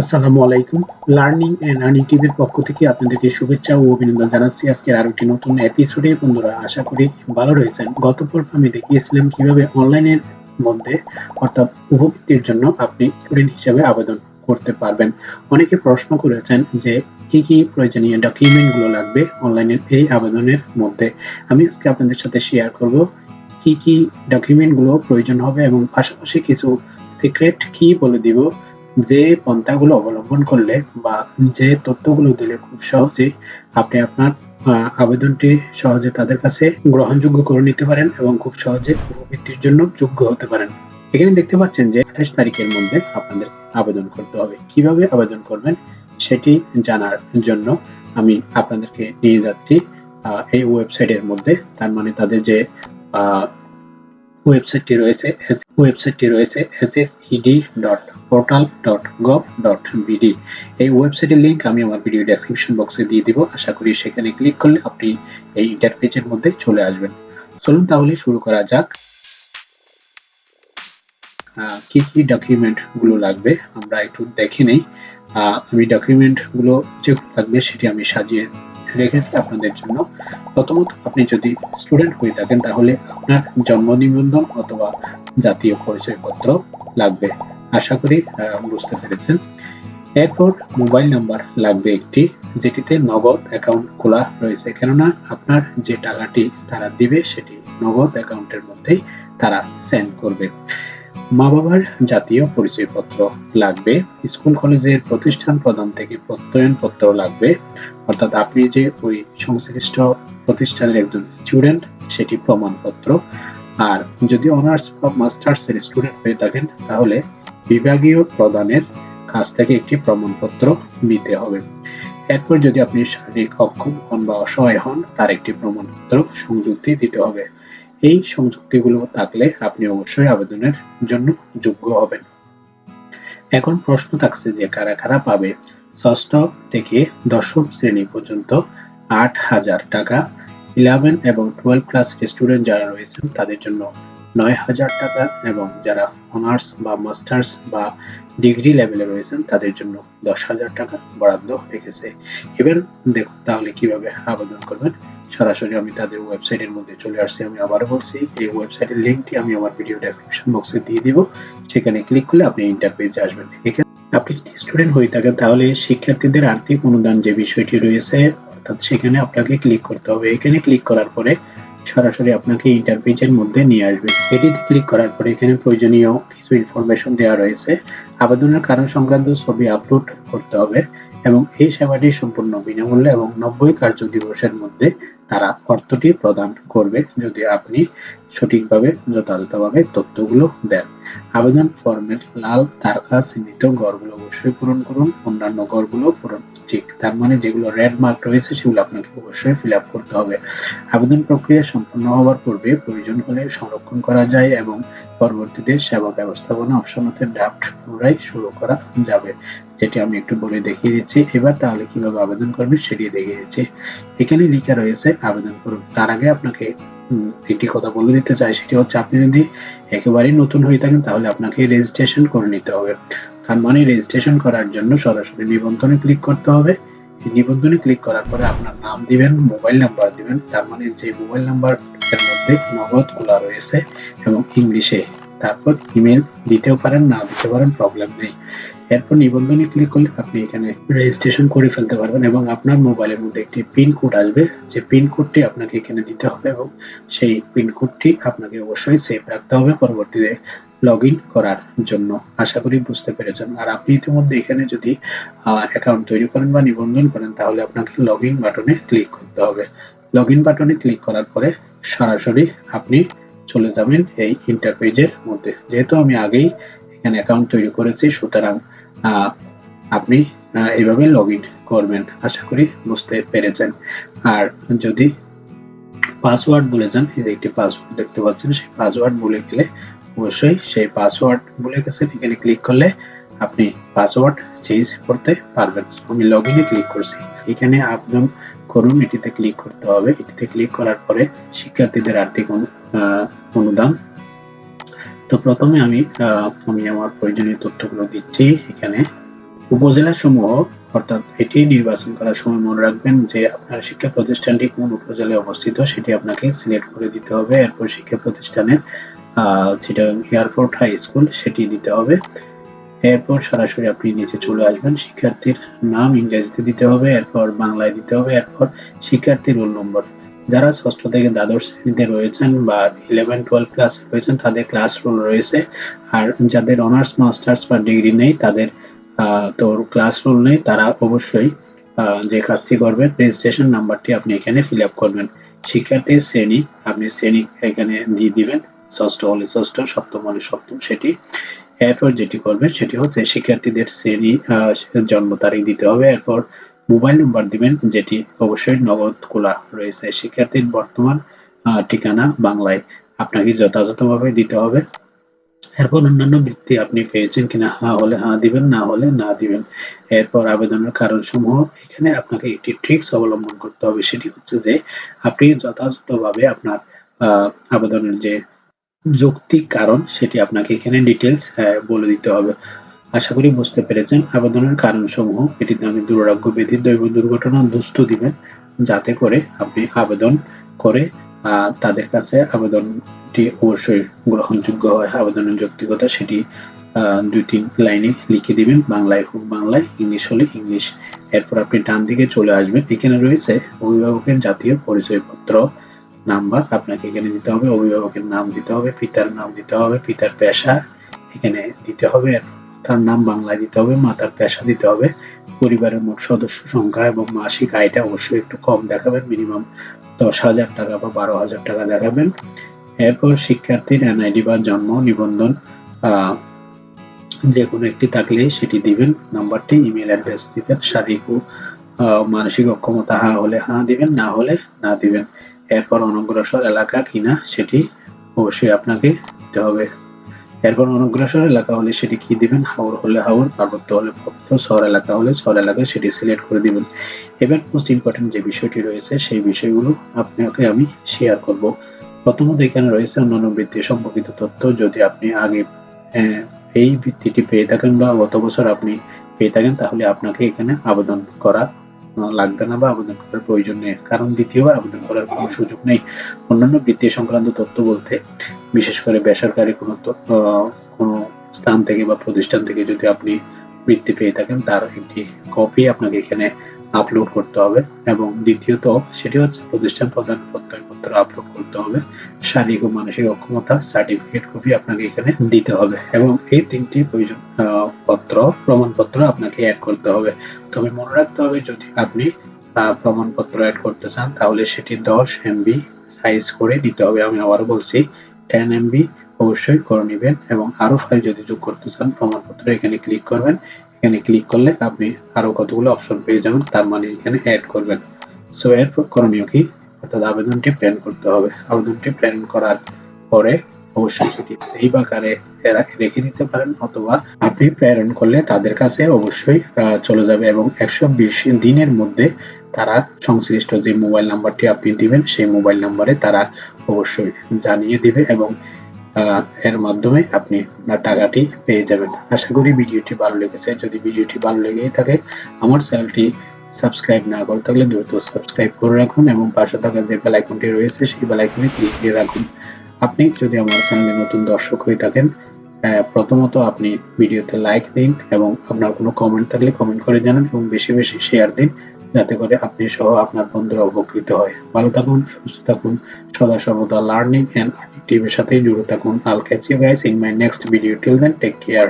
আসসালামু আলাইকুম। Learning and earning টিভির পক্ষ থেকে আপনাদেরকে শুভেচ্ছা ও অভিনন্দন জানাচ্ছি। আজকের একটি নতুন এপিসোডে বন্ধুরা আশা করি ভালো রয়েছেন। গত পর্ব আমি দেখিয়েছিলাম অনলাইনের মধ্যে অর্থাৎ জন্য আপনি স্টুডেন্ট আবেদন করতে পারবেন। অনেকে প্রশ্ন করেছেন যে কি কি প্রয়োজনীয় ডকুমেন্টগুলো লাগবে অনলাইনের এই আবেদনের মধ্যে। আমি আজকে আপনাদের সাথে শেয়ার করব কি কি ডকুমেন্টগুলো প্রয়োজন হবে এবং পাশাপাশি কিছু সিক্রেট কি বলে দিব যে পন্থাগুলো অবলম্বন করলে বা যে তথ্যগুলো দিলে খুব সহজেই আপনি আপনার আবেদনটি সহজে তাদের কাছে গ্রহণযোগ্য করে নিতে পারেন এবং খুব সহজে উপবৃত্তির জন্য যোগ্য হতে পারেন। এখানে দেখতে পাচ্ছেন যে আঠাশ তারিখের মধ্যে আপনাদের আবেদন করতে হবে। কীভাবে আবেদন করবেন সেটি জানার জন্য আমি আপনাদেরকে নিয়ে যাচ্ছি এই ওয়েবসাইটের মধ্যে। তার মানে তাদের যে ওয়েবসাইটটি রয়েছে ওয়েবসাইটটি রয়েছে ssed.portal.gov.bd এই ওয়েবসাইটের লিংক আমি আমার ভিডিও ডেসক্রিপশন বক্সে দিয়ে দিব। আশা করি সেখানে ক্লিক করলে আপনি এই ইন্টারপেজের মধ্যে চলে আসবেন। চলুন তাহলে শুরু করা যাক। কি কি ডকুমেন্টগুলো লাগবে আমরা একটু দেখে নেই। আমি ডকুমেন্টগুলো যেগুলো লাগবে সেটি আমি সাজিয়ে রেখেছি আপনাদের জন্য। প্রথমত, আপনি যদি স্টুডেন্ট হয়ে থাকেন, তাহলে আপনার জন্ম নিবন্ধন অথবা জাতীয় পরিচয়পত্র লাগবে। আশা করি বুঝতে পেরেছেন। এরপর মোবাইল নাম্বার লাগবে একটি, যেটিতে নগদ অ্যাকাউন্ট খোলা রয়েছে। কেননা, আপনার যে টাকাটি তারা দিবে, সেটি নগদ অ্যাকাউন্টের মধ্যেই তারা সেন্ড করবে। মা বাবার জাতীয় পরিচয়পত্র লাগবে, স্কুল কলেজের প্রতিষ্ঠান প্রদান থেকে প্রত্যয়ন পত্র লাগবে। অর্থাৎ আপনি যে ওই সংশ্লিষ্ট প্রতিষ্ঠানের একজন স্টুডেন্ট সেটি প্রমাণপত্র। আর যদি অনার্স বা মাস্টার্স এর স্টুডেন্ট হয়ে থাকেন, তাহলে বিভাগীয় প্রদানের কাছ থেকে একটি প্রমাণপত্র নিতে হবে। এরপর যদি আপনি শারীরিক অক্ষম হন বা অসহায় হন, তার একটি প্রমাণপত্র সংযুক্তি দিতে হবে। এই সংযুক্তিগুলো থাকলে আপনি অবশ্যই আবেদনের জন্য যোগ্য হবেন। এখন প্রশ্ন থাকছে যে কারা কারা পাবে? ষষ্ঠ থেকে দশম শ্রেণি পর্যন্ত আট হাজার টাকা ইলেভেন এবং টুয়েলভ ক্লাস স্টুডেন্ট যারা রয়েছেন তাদের জন্য নয় হাজার টাকা এবং যারা অনার্স বা মাস্টার্স বা ডিগ্রি লেভেলে রয়েছেন তাদের জন্য দশ হাজার টাকা বরাদ্দ রেখেছে এবার দেখুন তাহলে কীভাবে আবেদন করবেন। সরাসরি আমি তাদের ওয়েবসাইটের মধ্যে চলে আসছি, আমি আবারও বলছি, এই ওয়েবসাইটের লিঙ্কটি আমি আমার ভিডিও ডেসক্রিপশন বক্সে দিয়ে দিব। সেখানে ক্লিক করলে আপনি ইন্টারপেজে আসবেন। এখানে আপনি যদি স্টুডেন্ট হয়ে থাকেন, তাহলে শিক্ষার্থীদের আর্থিক অনুদান যে বিষয়টি রয়েছে, অর্থাৎ সেখানে আপনাকে ক্লিক করতে হবে। এখানে ক্লিক করার পরে সরাসরি আপনাকে ইন্টারপেজের মধ্যে নিয়ে আসবে। এটিতে ক্লিক করার পরে এখানে প্রয়োজনীয় কিছু ইনফরমেশন দেওয়া রয়েছে। আবেদনের কারণ সংক্রান্ত ছবি আপলোড করতে হবে এবং এই সেবাটি সম্পূর্ণ বিনামূল্যে এবং নব্বই কার্য দিবসের মধ্যে তারা অর্থটি প্রদান করবে যদি আপনি সঠিকভাবে যথাযথভাবে তথ্যগুলো দেন। আবেদন ফর্মের লাল তারকা চিহ্নিত গড়গুলো অবশ্যই পূরণ করুন। অন্যান্য গড়গুলো পূরণ ঠিক। তার মানে যেগুলো রেড মার্ক রয়েছে, সেগুলো আপনাকে অবশ্যই ফিল করতে হবে। আবেদন প্রক্রিয়া সম্পন্ন হওয়ার পূর্বে প্রয়োজন হলে সংরক্ষণ করা যায় এবং পরবর্তীতে সেবা ব্যবস্থাপনা অপশনতে ড্রাফট পুনরায় শুরু করা যাবে, যেটি আমি একটু বলে দেখিয়ে দিচ্ছি। এবার তাহলে কীভাবে আবেদন করবেন সেটি দেখিয়ে দিচ্ছি। এখানে লেখা রয়েছে আবেদন করুন। তার আগে আপনাকে একটি কথা বলে দিতে চাই সেটি হচ্ছে আপনি যদি একেবারেই নতুন হয়ে থাকেন, তাহলে আপনাকে রেজিস্ট্রেশন করে নিতে হবে। তার মানে রেজিস্ট্রেশন করার জন্য সরাসরি নিবন্ধনে ক্লিক করতে হবে। নিবন্ধনে ক্লিক করার পরে আপনার নাম দিবেন মোবাইল নাম্বার দিবেন। তার মানে যে মোবাইল নাম্বার এর মধ্যে নগদ খোলা রয়েছে এবং ইংলিশে তারপর ইমেল দিতেও পারেন, না দিতে পারেন প্রবলেম নেই। এরপর নিবন্ধনে ক্লিক করলে আপনি এখানে রেজিস্ট্রেশন করে ফেলতে পারবেন এবং আপনার মোবাইলের মধ্যে একটি পিন কোড আসবে। যে পিন কোডটি আপনাকে এখানে দিতে হবে এবং সেই পিন কোডটি আপনাকে অবশ্যই সেভ রাখতে হবে পরবর্তীতে লগ করার জন্য। আশা করি বুঝতে পেরেছেন। আর আপনি ইতিমধ্যে এখানে যদি অ্যাকাউন্ট তৈরি করেন বা নিবন্ধন করেন, তাহলে আপনাকে লগ বাটনে ক্লিক করতে হবে। লগ বাটনে ক্লিক করার পরে সরাসরি আপনি চলে যাবেন এই ইন্টারপেজের মধ্যে। যেহেতু আমি আগেই এখানে অ্যাকাউন্ট তৈরি করেছি, সুতরাং আপনি এইভাবে লগ করবেন। আশা করি বুঝতে পেরেছেন। আর যদি পাসওয়ার্ড ভুলে যান, এই যে একটি পাসওয়ার্ড দেখতে পাচ্ছেন, সেই পাসওয়ার্ড ভুলে গেলে অবশ্যই সেই পাসওয়ার্ড ভুলে গেছেন, এখানে ক্লিক করলে আপনি পাসওয়ার্ড চেঞ্জ করতে পারবেন। আমি লগ ইনে ক্লিক করছি। এখানে আবেদন করুন, এটিতে ক্লিক করতে হবে। এটিতে ক্লিক করার পরে শিক্ষার্থীদের আর্থিক অনুদান। তো প্রথমে আমি আমি আমার প্রয়োজনীয় তথ্যগুলো দিচ্ছি এখানে। উপজেলা সমূহ অর্থাৎ এটি নির্বাচন করার সময় মনে রাখবেন যে আপনার শিক্ষা প্রতিষ্ঠানটি কোন উপজেলায় অবস্থিত সেটি আপনাকে সিলেক্ট করে দিতে হবে। এরপর শিক্ষা প্রতিষ্ঠানের যেটা এয়ারপোর্ট হাই স্কুল সেটি দিতে হবে। এরপর সরাসরি আপনি নিচে চলে আসবেন, শিক্ষার্থীর নাম ইংরেজিতে দিতে হবে, এরপর বাংলায় দিতে হবে, এরপর শিক্ষার্থীর রোল নম্বর। যারা ষষ্ঠ থেকে দ্বাদশ শ্রেণীতে রয়েছেন বা ইলেভেন টুয়েলভ ক্লাস রয়েছেন, তাদের ক্লাস রোল রয়েছে। আর যাদের অনার্স মাস্টার্স বা ডিগ্রি নেই, তাদের তো ক্লাস রোল নেই, তারা অবশ্যই যে কাজটি করবেন রেজিস্ট্রেশন নাম্বারটি আপনি এখানে ফিল আপ করবেন। শিক্ষার্থীর শ্রেণি, আপনি শ্রেণি এখানে দিয়ে দিবেন, ষষ্ঠ হলে ষষ্ঠ, সপ্তম হলে সপ্তম, সেটি। এরপর যেটি করবেন, সেটি হচ্ছে শিক্ষার্থীদের শ্রেণি জন্ম তারিখ দিতে হবে। এরপর মোবাইল নাম্বার দিবেন, যেটি অবশ্যই নগদ খোলা রয়েছে। শিক্ষার্থীর বর্তমান ঠিকানা বাংলায় আপনাকে যথাযথভাবে দিতে হবে। এরপর অন্যান্য বৃত্তি আপনি পেয়েছেন কিনা হ্যাঁ হলে হ্যাঁ দিবেন, না হলে না দিবেন। এরপর আবেদনের কারণ সমূহ এখানে আপনাকে একটি ট্রিক্স অবলম্বন করতে হবে। সেটি হচ্ছে যে, আপনি যথাযথভাবে আপনার আবেদনের যে যৌক্তিক কারণ, সেটি আপনাকে এখানে ডিটেলস বলে দিতে হবে। আশা করি বুঝতে পেরেছেন। আবেদনের কারণ সমূহ এটিতে আমি দুরারোগ্য ব্যাধি, দৈব দুর্ঘটনা, দুস্থ দিবেন যাতে করে আপনি আবেদন করে তাদের কাছে আবেদনটি অবশ্যই গ্রহণযোগ্য হয়। আবেদনের যৌক্তিকতা সেটি দুই তিন লাইনে লিখে দিবেন, বাংলায় হোক বাংলায়, ইংলিশ হলে ইংলিশ। এরপর আপনি ডান দিকে চলে আসবেন। এখানে রয়েছে অভিভাবকের জাতীয় পরিচয়পত্র নাম্বার। আপনাকে এখানে দিতে হবে, অভিভাবকের নাম দিতে হবে, পিতার নাম দিতে হবে, পিতার পেশা এখানে দিতে হবে। তার নাম বাংলায় দিতে হবে, মাতার পেশা দিতে হবে। পরিবারের মোট সদস্য সংখ্যা এবং মাসিক আয়টা অবশ্যই একটু কম দেখাবেন, মিনিমাম দশ হাজার টাকা বা বারো হাজার টাকা দেখাবেন। এরপর শিক্ষার্থীর এনআইডি বা জন্ম নিবন্ধন যে কোনো একটি থাকলে সেটি দিবেন। নাম্বারটি, ইমেল অ্যাড্রেস দিবেন, শারীরিক ও মানসিক অক্ষমতা হ্যাঁ হলে হ্যাঁ দিবেন, না হলে না দিবেন। এরপর অনগ্রসর এলাকা কিনা সেটি অবশ্যই আপনাকে দিতে হবে। এরপর অনগ্রসর এলাকা হলে সেটি কি দিবেন? হাওর হলে হাওর, পার্বত্য হলে পার্বত্য, শহর এলাকা হলে শহর এলাকায় সেটি সিলেক্ট করে দিবেন। এবার মোস্ট ইম্পর্টেন্ট যে বিষয়টি রয়েছে, সেই বিষয়গুলো আপনাকে আমি শেয়ার করব। প্রথমত এখানে রয়েছে অন্যান্য বৃত্তি সম্পর্কিত তথ্য। যদি আপনি আগে এই বৃত্তিটি পেয়ে থাকেন বা গত বছর আপনি পেয়ে থাকেন, তাহলে আপনাকে এখানে আবেদন করা লাগবে না বা আবেদন করার প্রয়োজন নেই। কারণ দ্বিতীয়বার আবেদন করার কোনো সুযোগ নেই। অন্যান্য বৃত্তি সংক্রান্ত তথ্য বলতে, বিশেষ করে বেসরকারি কোনো কোনো স্থান থেকে বা প্রতিষ্ঠান থেকে যদি আপনি বৃত্তি পেয়ে থাকেন, তার একটি কপি আপনাকে এখানে আপলোড করতে হবে এবং দ্বিতীয়ত সেটি হচ্ছে প্রতিষ্ঠান প্রদান প্রত্যয়পত্র আপলোড করতে হবে। শারীরিক ও মানসিক অক্ষমতা সার্টিফিকেট কপি আপনাকে এখানে দিতে হবে এবং এই তিনটি প্রয়োজন পত্র, প্রমাণপত্র আপনাকে অ্যাড করতে হবে। তবে মনে রাখতে হবে, যদি আপনি প্রমাণপত্র অ্যাড করতে চান, তাহলে সেটি দশ এমবি সাইজ করে নিতে হবে। আমি আবারও বলছি টেন এমবি অবশ্যই করে নেবেন এবং আরও ফাইল যদি যোগ করতে চান, প্রমাণপত্র এখানে ক্লিক করবেন। এখানে ক্লিক করলে আপনি আরও কতগুলো অপশন পেয়ে যাবেন, তার মানে এখানে অ্যাড করবেন। সো এরপর করণীয় কি? অর্থাৎ আবেদনটি প্ল্যান করতে হবে। আবেদনটি প্ল্যান করার পরে অবশ্যই সেটি সেভ আকারে রেখে দিতে পারেন অথবা আপনি প্রেরণ করলে তাদের কাছে অবশ্যই চলে যাবে এবং একশো বিশ দিনের মধ্যে তারা সংশ্লিষ্ট যে মোবাইল নাম্বারটি আপনি দিবেন, সেই মোবাইল নাম্বারে তারা অবশ্যই জানিয়ে দিবে এবং এর মাধ্যমে আপনি আপনার টাকাটি পেয়ে যাবেন। আশা করি ভিডিওটি ভালো লেগেছে। যদি ভিডিওটি ভালো লেগে থাকে, আমার চ্যানেলটি সাবস্ক্রাইব না করে থাকলে দ্রুত সাবস্ক্রাইব করে রাখুন এবং পাশে থাকা যে বেল আইকনটি রয়েছে, সেই বেল আইকনে ক্লিক দিয়ে রাখুন। আপনি যদি আমার চ্যানেলে নতুন দর্শক হয়ে থাকেন প্রথমত আপনি ভিডিওতে লাইক দিন এবং আপনার কোনো কমেন্ট থাকলে কমেন্ট করে জানান এবং বেশি বেশি শেয়ার দিন, যাতে করে আপনি সহ আপনার বন্ধুরা উপকৃত হয়। ভালো থাকুন, সুস্থ থাকুন, সদা সর্বদা লার্নিং অ্যান্ড টিভির সাথে জুড়ে থাকুন। I'll catch you guys in my next video till then take care